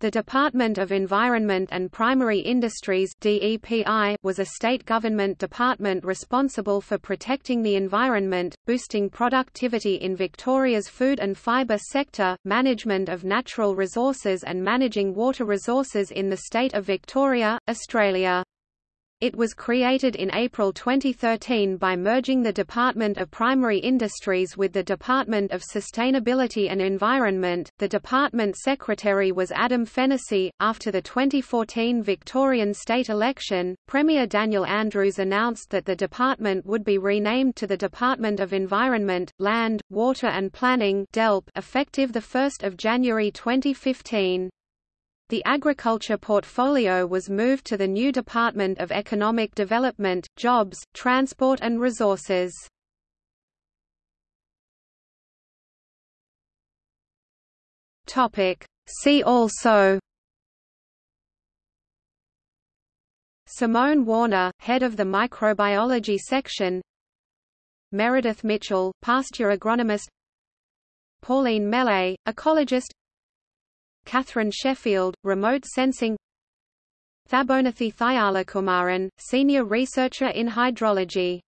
The Department of Environment and Primary Industries DEPI was a state government department responsible for protecting the environment, boosting productivity in Victoria's food and fibre sector, management of natural resources and managing water resources in the state of Victoria, Australia. It was created in April 2013 by merging the Department of Primary Industries with the Department of Sustainability and Environment. The department secretary was Adam Fennessy. After the 2014 Victorian state election, Premier Daniel Andrews announced that the department would be renamed to the Department of Environment, Land, Water and Planning (DELP) effective the 1st of January 2015. The agriculture portfolio was moved to the new Department of Economic Development, Jobs, Transport and Resources. See also. Simone Warner, head of the microbiology section. Meredith Mitchell, pasture agronomist. Pauline Mele, ecologist Catherine Sheffield, Remote Sensing Thabonathy Thayalakumaran, Senior Researcher in Hydrology